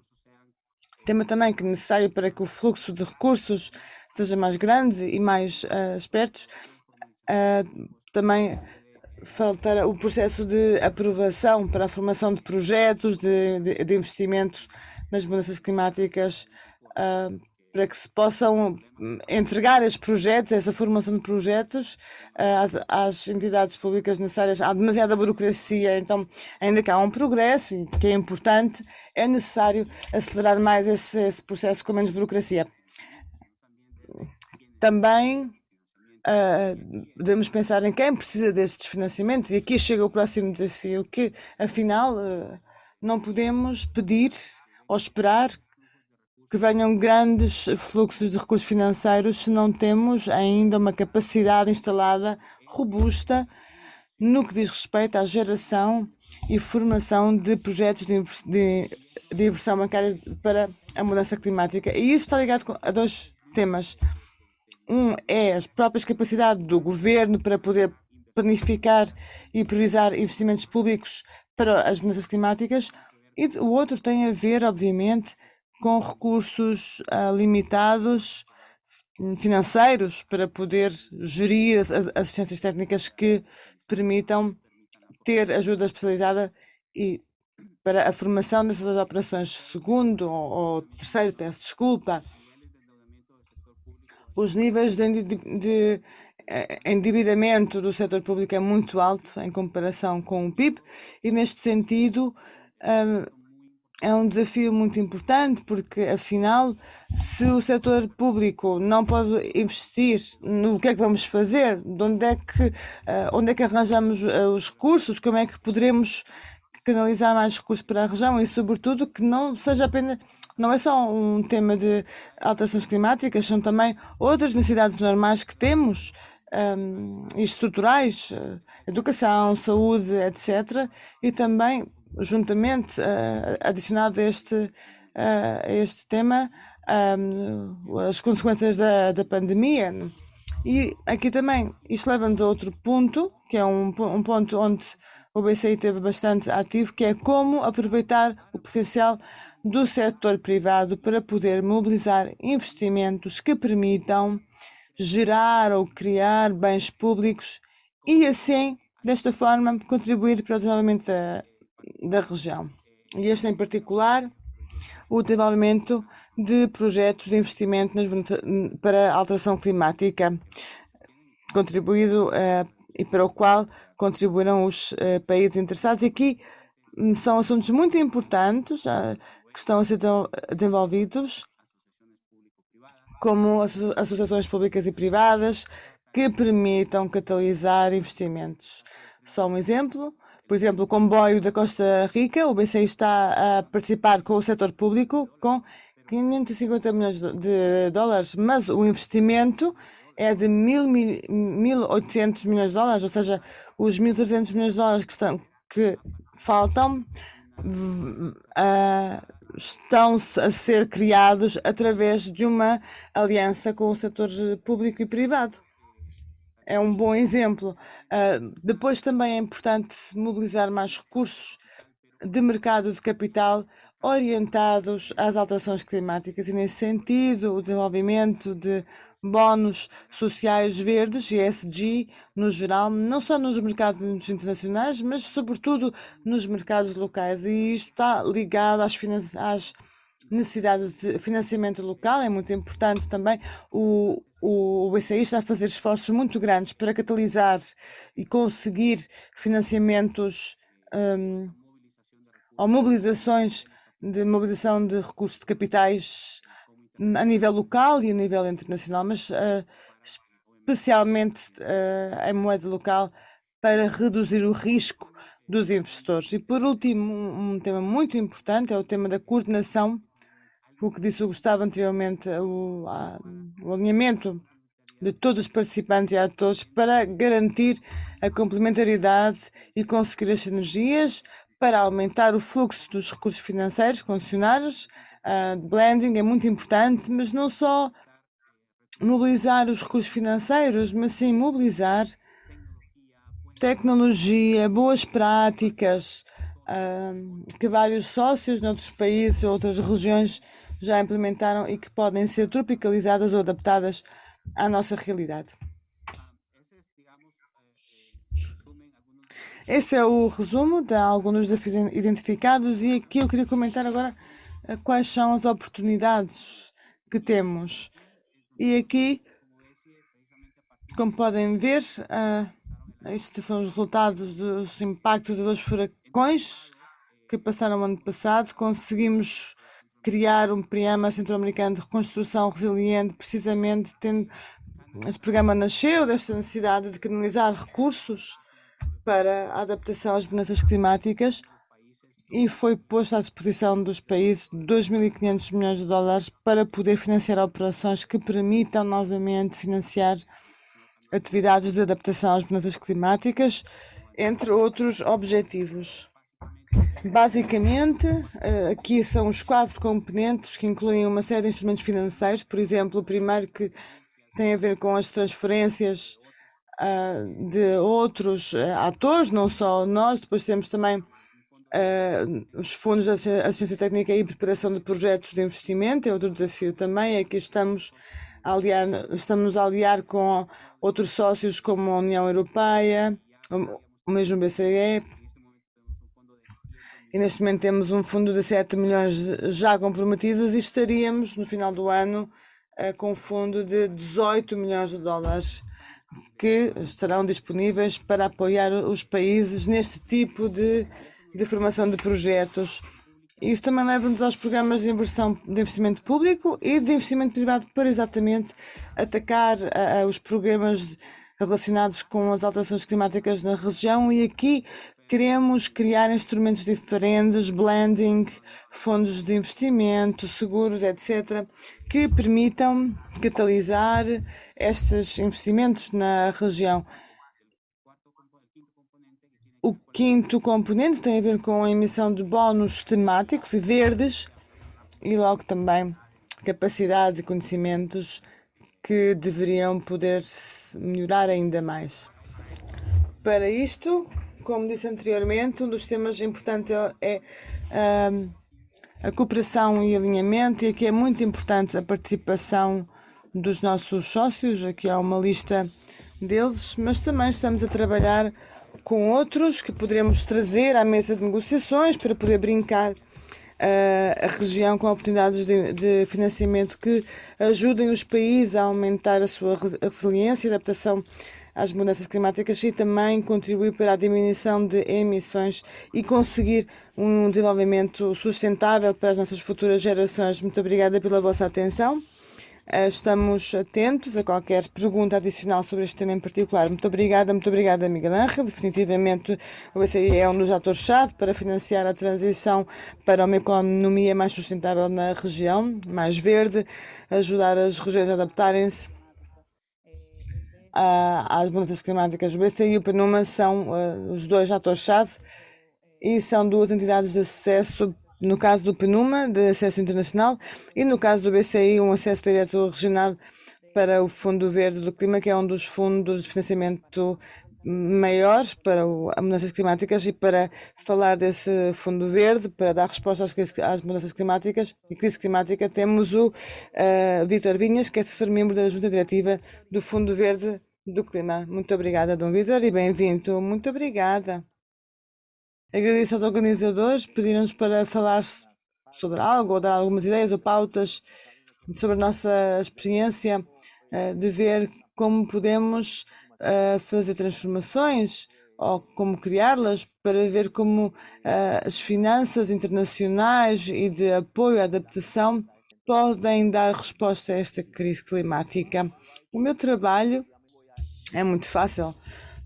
tema também que é necessário para que o fluxo de recursos seja mais grande e mais uh, espertos. Uh, também faltará o processo de aprovação para a formação de projetos de, de, de investimento nas mudanças climáticas uh, para que se possam entregar esses projetos, essa formação de projetos às, às, entidades públicas necessárias. Há demasiada burocracia, então, ainda que há um progresso, que é importante, é necessário acelerar mais esse, esse processo com menos burocracia. Também uh, devemos pensar em quem precisa destes financiamentos, e aqui chega o próximo desafio, que afinal uh, não podemos pedir ou esperar que venham grandes fluxos de recursos financeiros se não temos ainda uma capacidade instalada robusta no que diz respeito à geração e formação de projetos de, de, de inversão bancária para a mudança climática. E isso está ligado a dois temas. Um é as próprias capacidades do governo para poder planificar e priorizar investimentos públicos para as mudanças climáticas, e o outro tem a ver, obviamente, com recursos uh, limitados financeiros para poder gerir as assistências técnicas que permitam ter ajuda especializada e para a formação dessas operações. Segundo ou terceiro, peço desculpa, os níveis de, eh, endividamento do setor público é muito alto em comparação com o PIB e neste sentido hum, é um desafio muito importante porque, afinal, se o setor público não pode investir no que é que vamos fazer, de onde é que, uh, onde é que arranjamos uh, os recursos, como é que poderemos canalizar mais recursos para a região e, sobretudo, que não seja apenas. Não é só um tema de alterações climáticas, são também outras necessidades normais que temos um, estruturais, uh, educação, saúde, etc. E também, juntamente, uh, adicionado a este, uh, a este tema, um, as consequências da, da pandemia. E aqui também, isto leva-nos a outro ponto, que é um, um ponto onde o BCI teve bastante ativo, que é como aproveitar o potencial do setor privado para poder mobilizar investimentos que permitam gerar ou criar bens públicos e assim, desta forma, contribuir para o desenvolvimento da, da região. E este em particular, o desenvolvimento de projetos de investimento nas, para a alteração climática, contribuído uh, e para o qual contribuíram os uh, países interessados. E aqui um, são assuntos muito importantes uh, que estão a ser desenvolvidos como associações públicas e privadas que permitam catalisar investimentos. Só um exemplo, por exemplo, o comboio da Costa Rica, o BCI está a participar com o setor público com 550 milhões de dólares, mas o investimento é de 1.800 milhões de dólares, ou seja, os 1.300 milhões de dólares que, estão, que faltam uh, estão a ser criados através de uma aliança com o setor público e privado. É um bom exemplo. Uh, depois também é importante mobilizar mais recursos de mercado de capital orientados às alterações climáticas e, nesse sentido, o desenvolvimento de bónus sociais verdes, ESG, no geral, não só nos mercados internacionais, mas sobretudo nos mercados locais. E isto está ligado às, às necessidades de financiamento local, é muito importante também. O, o BCI está a fazer esforços muito grandes para catalisar e conseguir financiamentos um, ou mobilizações de mobilização de recursos de capitais a nível local e a nível internacional, mas uh, especialmente uh, em moeda local para reduzir o risco dos investidores. E por último, um, um, tema muito importante é o tema da coordenação, o que disse o Gustavo anteriormente, o, a, o alinhamento de todos os participantes e atores para garantir a complementariedade e conseguir as sinergias para aumentar o fluxo dos recursos financeiros concessionários Uh, blending é muito importante, mas não só mobilizar os recursos financeiros, mas sim mobilizar tecnologia, boas práticas uh, que vários sócios noutros países ou outras regiões já implementaram e que podem ser tropicalizadas ou adaptadas à nossa realidade. Esse é o resumo de alguns desafios identificados e aqui eu queria comentar agora quais são as oportunidades que temos. E aqui, como podem ver, uh, estes são os resultados dos impactos de dois furacões que passaram no ano passado. Conseguimos criar um programa centro-americano de reconstrução resiliente, precisamente tendo este programa nasceu desta necessidade de canalizar recursos para a adaptação às mudanças climáticas e foi posto à disposição dos países 2.500 milhões de dólares para poder financiar operações que permitam novamente financiar atividades de adaptação às mudanças climáticas, entre outros objetivos. Basicamente, eh, aqui são os quatro componentes que incluem uma série de instrumentos financeiros, por exemplo, o primeiro que tem a ver com as transferências ah, de outros eh, atores, não só nós, depois temos também Uh, os fundos de assistência técnica e preparação de projetos de investimento é outro desafio também. Que estamos a aliar, estamos a aliar com outros sócios como a União Europeia, o mesmo BCE. E neste momento temos um fundo de 7 milhões já comprometidos e estaríamos no final do ano uh, com um fundo de 18 milhões de dólares que estarão disponíveis para apoiar os países neste tipo de de formação de projetos. Isso também leva-nos aos programas de inversão de investimento público e de investimento privado para exatamente atacar uh, os programas relacionados com as alterações climáticas na região. E aqui queremos criar instrumentos diferentes, blending, fundos de investimento, seguros, etc., que permitam catalisar estes investimentos na região. O quinto componente tem a ver com a emissão de bónus temáticos e verdes e logo também capacidades e conhecimentos que deveriam poder melhorar ainda mais. Para isto, como disse anteriormente, um dos temas importantes é um, a cooperação e alinhamento, e aqui é muito importante a participação dos nossos sócios. Aqui há uma lista deles, mas também estamos a trabalhar com outros que poderemos trazer à mesa de negociações para poder brincar a região com oportunidades de, de, financiamento que ajudem os países a aumentar a sua resiliência e adaptação às mudanças climáticas e também contribuir para a diminuição de emissões e conseguir um desenvolvimento sustentável para as nossas futuras gerações. Muito obrigada pela vossa atenção. Eh, estamos atentos a qualquer pergunta adicional sobre este tema em particular. Muito obrigada, muito obrigada, Miguel Ángel. Definitivamente o BCI é um dos atores-chave para financiar a transição para uma economia mais sustentável na região, mais verde, ajudar as regiões a adaptarem-se às mudanças climáticas. O BCI e o PNUMA são uh, os dois atores-chave e são duas entidades de acesso no caso do PNUMA, de acesso internacional, e no caso do BCI, um acesso direto regional para o Fundo Verde do Clima, que é um dos fundos de financiamento maiores para as mudanças climáticas e para falar desse fundo verde, para dar resposta às, às mudanças climáticas e crise climática, temos o uh, Vítor Vinhas, que é assessor membro da Junta Diretiva do Fundo Verde do Clima. Muito obrigada, Dom Vítor, e bem-vindo. Muito obrigada. Agradeço aos organizadores, pediram-nos para falar sobre algo, ou dar algumas ideias ou pautas sobre a nossa experiência uh, de ver como podemos uh, fazer transformações ou como criá-las para ver como uh, as finanças internacionais e de apoio à adaptação podem dar resposta a esta crise climática. O meu trabalho é muito fácil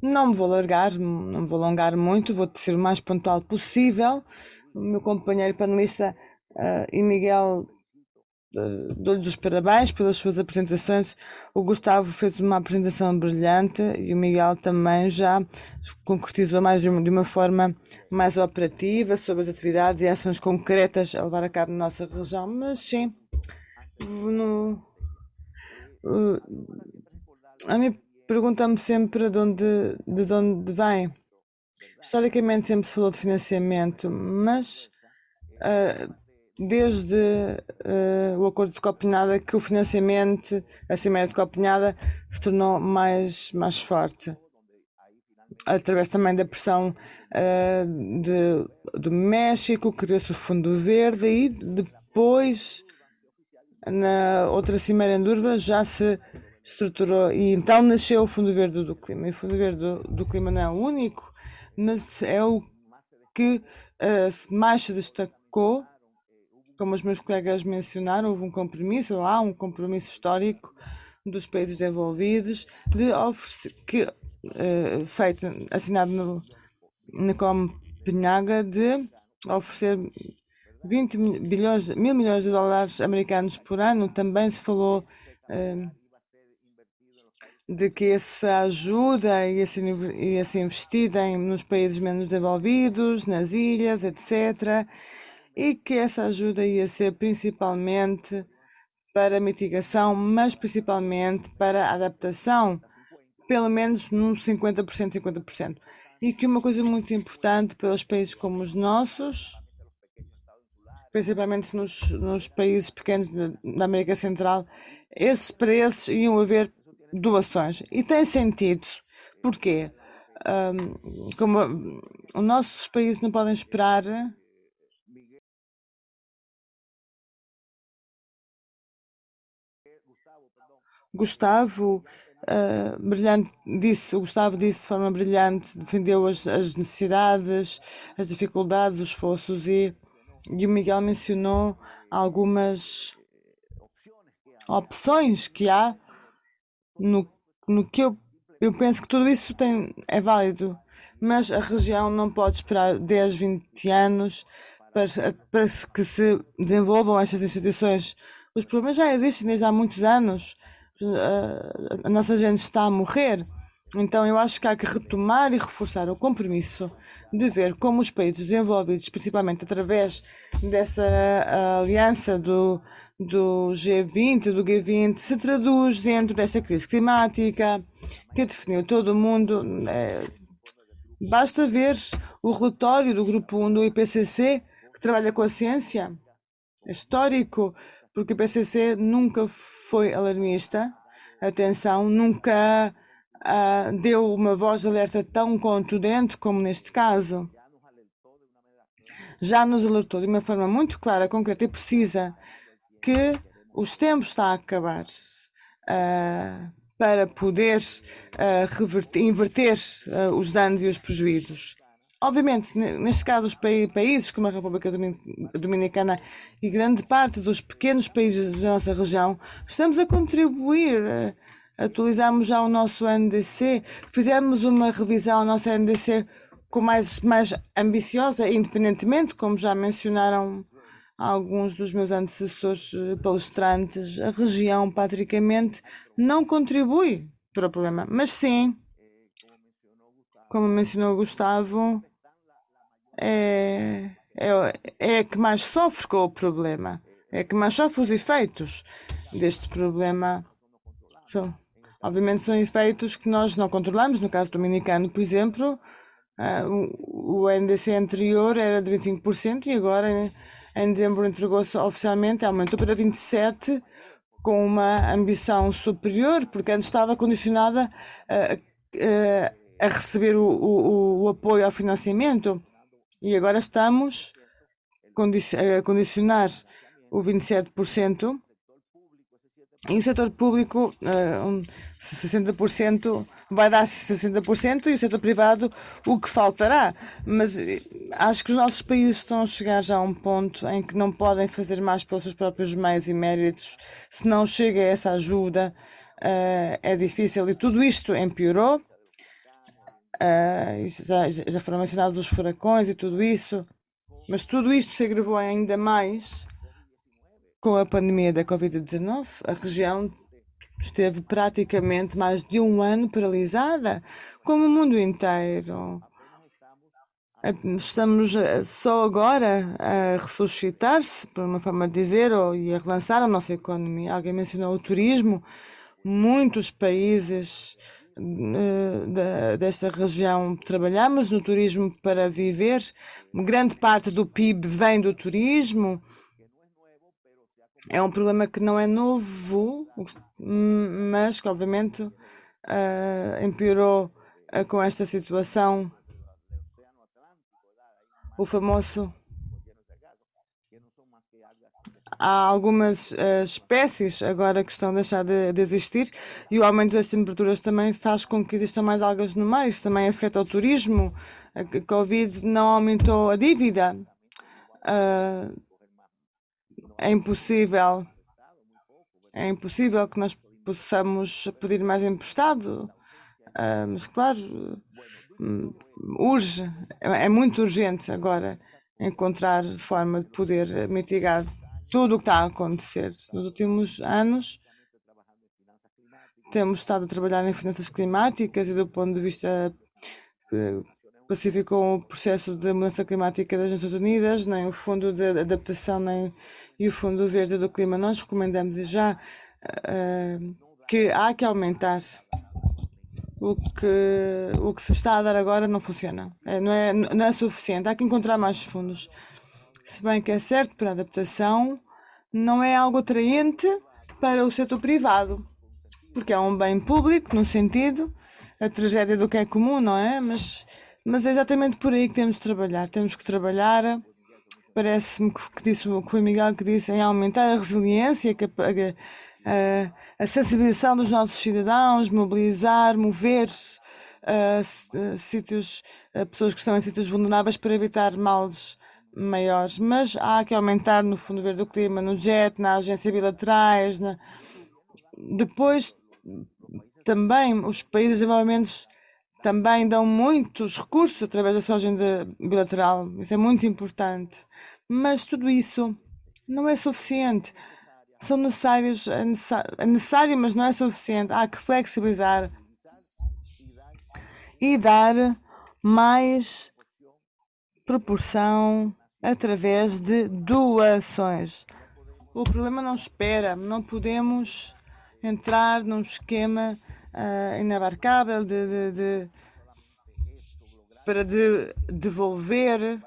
não me vou largar, não me vou alongar muito, vou ser o mais pontual possível. O meu companheiro panelista uh, e Miguel dou-lhes os parabéns pelas suas apresentações. O Gustavo fez uma apresentação brilhante e o Miguel também já concretizou mais de uma, de uma forma mais operativa sobre as atividades e ações concretas a levar a cabo na nossa região. Mas sim, no, uh, a minha pergunta-me sempre de onde, de onde vem. Historicamente sempre se falou de financiamento, mas uh, desde uh, o acordo de Copenhaga que o financiamento, a Cimeira de Copenhaga, se tornou mais, mais forte. Através também da pressão uh, de, do México, criou-se o Fundo Verde e depois, na outra Cimeira em Durva, já se estruturou e então nasceu o Fundo Verde do Clima. E o Fundo Verde do, do Clima não é o único, mas é o que uh, mais se destacou, como os meus colegas mencionaram, houve um compromisso, ou há um compromisso histórico dos países desenvolvidos de oferecer, que, uh, feito, assinado no, na Copenhaga, de oferecer 20 bilhões, mil milhões de dólares americanos por ano. Também se falou uh, de que essa ajuda ser, ia ser investida em, nos países menos desenvolvidos, nas ilhas, etc. E que essa ajuda ia ser principalmente para mitigação, mas principalmente para adaptação, pelo menos num 50%, 50%. E que uma coisa muito importante para os países como os nossos, principalmente nos, nos países pequenos da América Central, esses esses iam haver doações. E tem sentido. Porquê? Um, como os nossos países não podem esperar Gustavo uh, brilhante disse, Gustavo disse de forma brilhante, defendeu as, as necessidades, as dificuldades, os esforços e E o Miguel mencionou algumas opções que há no, no que eu, eu penso que tudo isso tem, é válido, mas a região não pode esperar 10, 20 anos para, para que se desenvolvam estas instituições. Os problemas já existem desde há muitos anos. A nossa gente está a morrer. Então eu acho que há que retomar e reforçar o compromisso de ver como os países desenvolvidos, principalmente através dessa aliança do, do G20, do G20, se traduz dentro desta crise climática que definiu todo o mundo. É, basta ver o relatório do Grupo 1 do IPCC, que trabalha com a ciência. É histórico, porque o IPCC nunca foi alarmista. Atenção, nunca uh, deu uma voz de alerta tão contundente como neste caso. Já nos alertou de uma forma muito clara, concreta e precisa que os tempos estão a acabar uh, para poder uh, reverter, inverter os danos e os prejuízos. Obviamente, neste caso, os países como a República Dominicana e grande parte dos pequenos países da nossa região, estamos a contribuir. Atualizamos já o nosso NDC, fizemos uma revisão ao nosso NDC com mais, mais ambiciosa, independentemente, como já mencionaram alguns dos meus antecessores eh, palestrantes, a região, patricamente, não contribui para o problema. Mas sim, como mencionou Gustavo, é, é, é que mais sofre com o problema, é que mais sofre os efeitos deste problema. Obviamente são efeitos que nós não controlamos, no caso dominicano, por exemplo, uh, o, o NDC anterior era de 25% e agora em dezembro entregou-se oficialmente, aumentou para 27, com uma ambição superior, porque antes estava condicionada a receber o, o, o, apoio ao financiamento e agora estamos a condicionar o 27% e o setor público, uh, um, 60%, vai dar 60% e o setor privado o que faltará. Mas eh, acho que os nossos países estão a chegar já a um ponto em que não podem fazer mais pelos seus próprios meios e méritos. Se não chega essa ajuda, uh, é difícil. E tudo isto empeorou. Uh, já, já foram mencionados os furacões e tudo isso. Mas tudo isto se agravou ainda mais com a pandemia da Covid-19, a região esteve praticamente mais de um ano paralisada, como o mundo inteiro. Estamos eh, só agora a ressuscitar-se, por uma forma de dizer, ou, e a relançar a nossa economia. Alguém mencionou o turismo. Muitos países uh, desta região trabalhamos no turismo para viver. Grande parte do PIB vem do turismo é um problema que não é novo, mas que obviamente uh, empeorou uh, com esta situação. O famoso. Há algumas uh, espécies agora que estão a deixar de, de, existir e o aumento das temperaturas também faz com que existam mais algas no mar. Isso também afeta o turismo. A Covid não aumentou a dívida. Uh, é impossível, é impossível que nós possamos pedir mais emprestado, uh, mas claro, hum, urge, é, é muito urgente agora encontrar forma de poder mitigar tudo o que está a acontecer. Nos últimos anos, temos estado a trabalhar em finanças climáticas e do ponto de vista pacificou o processo de mudança climática das Nações Unidas, nem o Fundo de Adaptação, nem e o Fundo Verde do Clima. Nós recomendamos já uh, que há que aumentar o que, o que se está a dar agora não funciona. É, não, é, não é suficiente. Há que encontrar mais fundos. Se bem que é certo, para a adaptação, não é algo atraente para o setor privado, porque é um bem público, no sentido, a tragédia do que é comum, não é? Mas, mas é exatamente por aí que temos de trabalhar. Temos que trabalhar parece-me que, que, disse, que foi Miguel que disse em aumentar a resiliência, a, a, a sensibilização dos nossos cidadãos, mobilizar, mover uh, sítios, uh, pessoas que estão em sítios vulneráveis para evitar males maiores, mas há que aumentar no Fundo Verde do Clima, no JET, na agência bilaterais, na... depois também os países desenvolvimentos também dão muitos recursos através da sua agenda bilateral, isso é muito importante, mas tudo isso não é suficiente. São necessários, é necessário, é necessário, mas não é suficiente. Há que flexibilizar e dar mais proporção através de doações. O problema não espera, não podemos entrar num esquema uh, inabarcável de, de, de, para de, devolver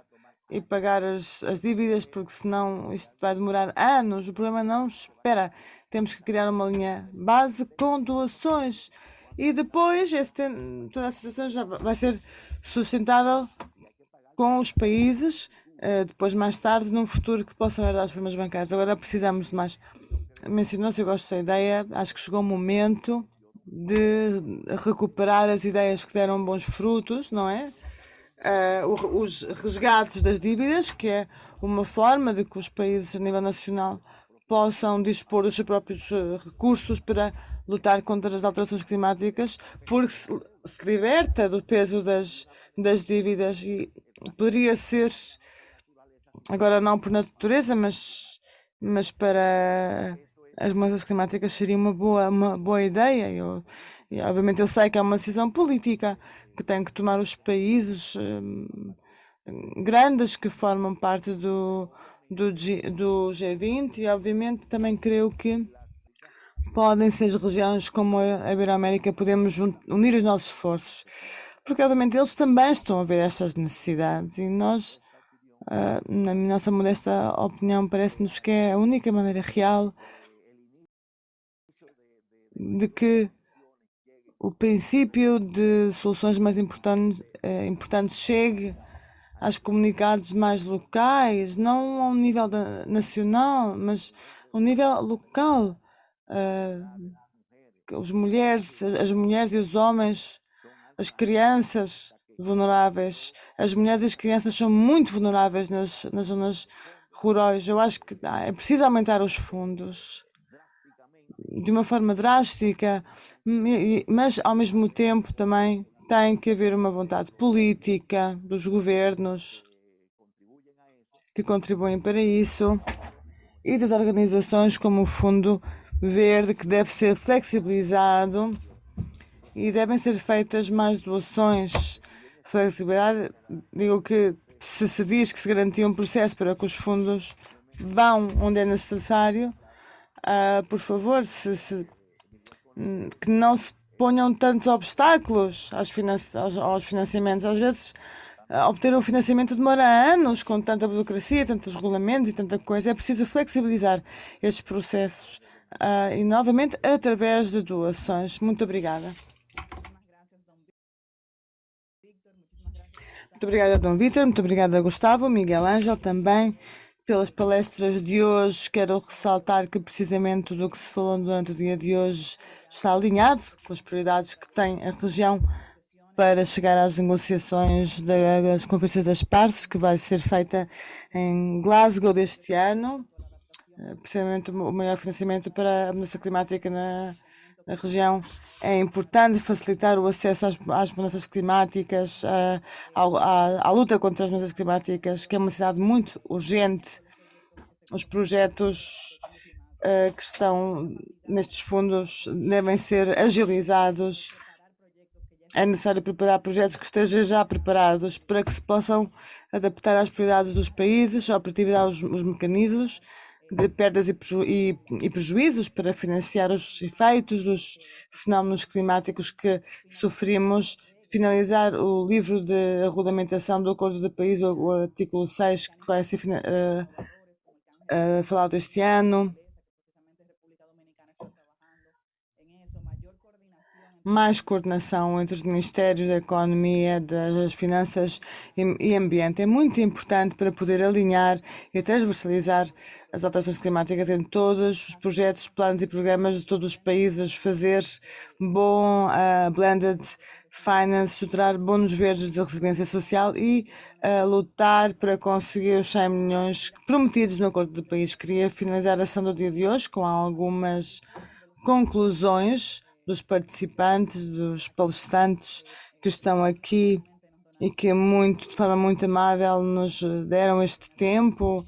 e pagar as, as dívidas, porque senão isto vai demorar anos. O problema não espera. Temos que criar uma linha base com doações e depois esse, toda a situação já vai ser sustentável com os países, uh, depois mais tarde, num futuro que possam herdar os problemas bancários. Agora precisamos de mais. Mencionou-se, eu gosto da ideia, acho que chegou o momento de recuperar as ideias que deram bons frutos, não é? Uh, os resgates das dívidas, que é uma forma de que os países a nível nacional possam dispor dos seus próprios eh, recursos para lutar contra as alterações climáticas, porque se, se liberta do peso das, das dívidas e poderia ser, agora não por natureza, mas, mas para as mudanças climáticas seria uma boa, uma boa ideia. Eu, e, obviamente eu sei que é uma decisão política que tem que tomar os países hum, grandes que formam parte do, do, G, do G20 e obviamente também creio que podem ser as regiões como a Iberoamérica, podemos unir os nossos esforços, porque obviamente eles também estão a ver estas necessidades e nós, na nossa modesta opinião, parece-nos que é a única maneira real de que o princípio de soluções mais importantes, uh, importantes chegue às comunidades mais locais, não ao nível da, nacional, mas ao nível local. Uh, os mulheres, as mulheres e os homens, as crianças vulneráveis, as mulheres e as crianças são muito vulneráveis nas, nas zonas rurais. Eu acho que ah, é preciso aumentar os fundos de uma forma drástica, mas ao mesmo tempo também tem que haver uma vontade política dos governos que contribuem para isso e das organizações como o Fundo Verde, que deve ser flexibilizado e devem ser feitas mais doações. Flexibilizar, digo que se se diz que se garantia um processo para que os fundos vão onde é necessário, uh, por favor, se, se, que não se ponham tantos obstáculos aos, aos, financiamentos. Às vezes, uh, obter um financiamento demora anos, com tanta burocracia, tantos regulamentos e tanta coisa. É preciso flexibilizar estes processos uh, e, novamente, através de doações. Muito obrigada. Muito obrigada, Dom Vitor. Muito obrigada, Gustavo. Miguel Ângel também pelas palestras de hoje. Quero ressaltar que precisamente tudo o que se falou durante o dia de hoje está alinhado com as prioridades que tem a região para chegar às negociações das conferências das partes, que vai ser feita em Glasgow deste ano. Eh, precisamente o maior financiamento para a mudança climática na, na região. É importante facilitar o acesso às, às mudanças climáticas, à, à, à, luta contra as mudanças climáticas, que é uma necessidade muito urgente. Os projetos uh, que estão nestes fundos devem ser agilizados. É necessário preparar projetos que estejam já preparados para que se possam adaptar às prioridades dos países, operatividade aos os mecanismos de perdas e, preju e, e, prejuízos para financiar os efeitos dos fenómenos climáticos que sofrimos, finalizar o livro de regulamentação do Acordo de o, o artigo 6, que vai ser uh, uh, falado este ano. Mais coordenação entre os Ministérios da Economia, das Finanças e Ambiente. É muito importante para poder alinhar e transversalizar as alterações climáticas em todos os projetos, planos e programas de todos os países, fazer bom uh, blended finance, estruturar bônus verdes de resiliência social e uh, lutar para conseguir os 100 milhões prometidos no acordo do país. Queria finalizar a ação do dia de hoje com algumas conclusões dos participantes, dos palestrantes que estão aqui e que muito, de forma muito amável nos deram este tempo.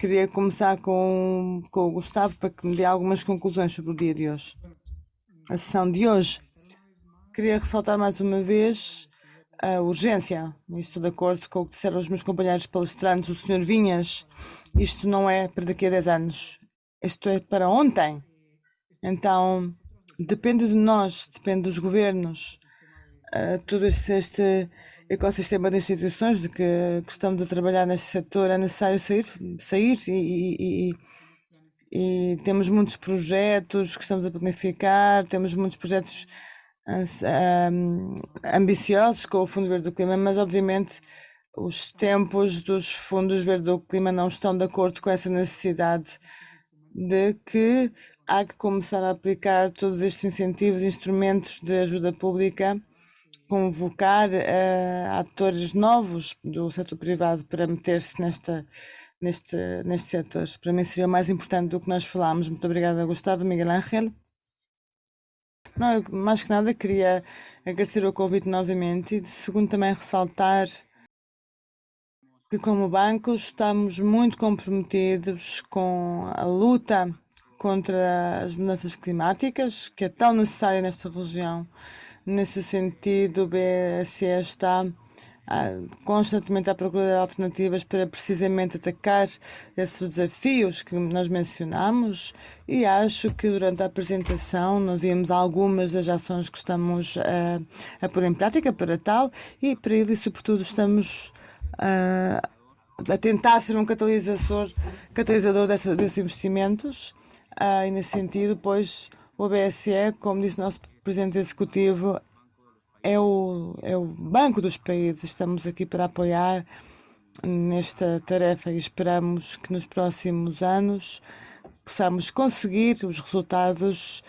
Queria começar com, com o Gustavo para que me dê algumas conclusões sobre o dia de hoje. A sessão de hoje. Queria ressaltar mais uma vez a urgência. Estou de acordo com o que disseram os meus companheiros palestrantes, o Sr. Vinhas. Isto não é para daqui a 10 anos. Isto é para ontem. Então, depende de nós, depende dos governos, uh, todo este, este, ecossistema de instituições de que, que, estamos a trabalhar neste setor, é necessário sair, sair e, e, e, temos muitos projetos que estamos a planificar, temos muitos projetos ambiciosos com o Fundo Verde do Clima, mas obviamente os tempos dos fundos verde do clima não estão de acordo com essa necessidade de que há que começar a aplicar todos estes incentivos, instrumentos de ajuda pública, convocar uh, atores novos do setor privado para meter-se nesta neste neste setor. Para mim seria o mais importante do que nós falámos. Muito obrigada, Gustavo, Miguel Ángel. Não, eu, mais que nada queria agradecer o convite novamente e segundo também ressaltar que como banco estamos muito comprometidos com a luta contra as mudanças climáticas, que é tão necessária nesta região. Nesse sentido, o BSE está ah, constantemente à procura de alternativas para precisamente atacar esses desafios que nós mencionamos e acho que durante a apresentação nós vimos algumas das ações que estamos a, a pôr em prática para tal e para ele, sobretudo, estamos a, a tentar ser um catalisador, catalisador dessa, desses investimentos ah, e nesse sentido, pois o BSE, como disse o nosso presidente executivo, é o, é o banco dos países. Estamos aqui para apoiar nesta tarefa e esperamos que nos próximos anos possamos conseguir os resultados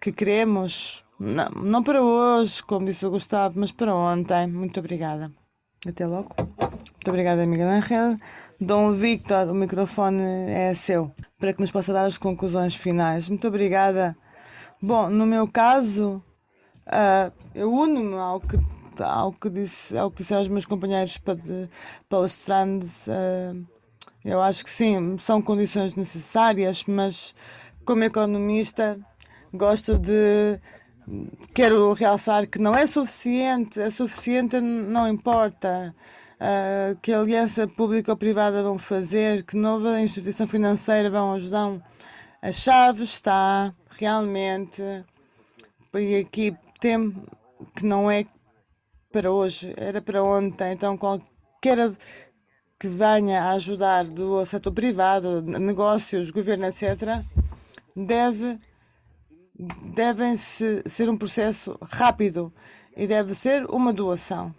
que queremos, não, não para hoje, como disse o Gustavo, mas para ontem. Muito obrigada. Até logo. Muito obrigada, Miguel Angel. Dom Victor, o microfone é seu, para que nos possa dar as conclusões finais. Muito obrigada. Bom, no meu caso, uh, eu uno-me ao que, ao, que disse, ao que disseram os meus companheiros palestrantes. Uh, eu acho que sim, são condições necessárias, mas como economista gosto de quero realçar que não é suficiente, é suficiente não importa uh, que aliança público-privada vão fazer, que nova instituição financeira vão ajudar. A chave está realmente, e aqui tem que não é para hoje, era para ontem, então qualquer que venha a ajudar do setor privado, negócios, governo, etc., deve devem -se ser um processo rápido e deve ser uma doação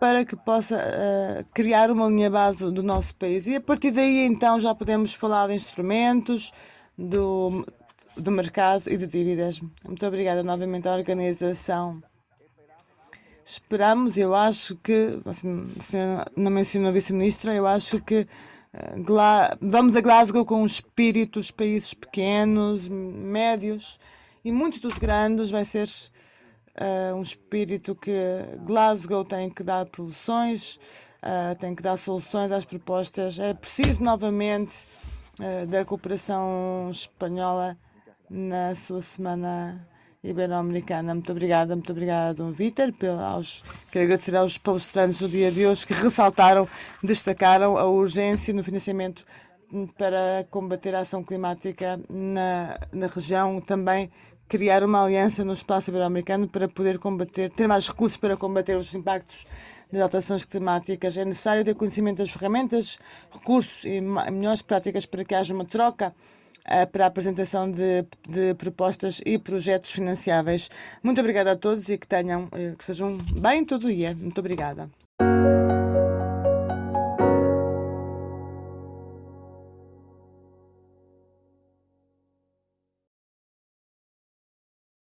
para que possa uh, criar uma linha base do nosso país. E a partir daí, então, já podemos falar de instrumentos, do, do mercado e de dívidas. Muito obrigada novamente à organização. Esperamos, eu acho que, assim, não mencionou a vice-ministra, eu acho que uh, vamos a Glasgow com um espírito, os países pequenos, médios e muitos dos grandes vai ser uh, um espírito que Glasgow tem que dar soluções, uh, tem que dar soluções às propostas. É preciso novamente uh, da cooperação espanhola na sua semana ibero-americana. Muito obrigada, muito obrigada, Dom Vítor. Quero agradecer aos palestrantes do dia de hoje que ressaltaram, destacaram a urgência no financiamento para combater a ação climática na, na região, também criar uma aliança no espaço ibero-americano para poder combater, ter mais recursos para combater os impactos das alterações climáticas. É necessário ter conhecimento das ferramentas, recursos e melhores práticas para que haja uma troca uh, para a apresentação de, de, propostas e projetos financiáveis. Muito obrigada a todos e que tenham, uh, que sejam bem todo dia. Muito obrigada.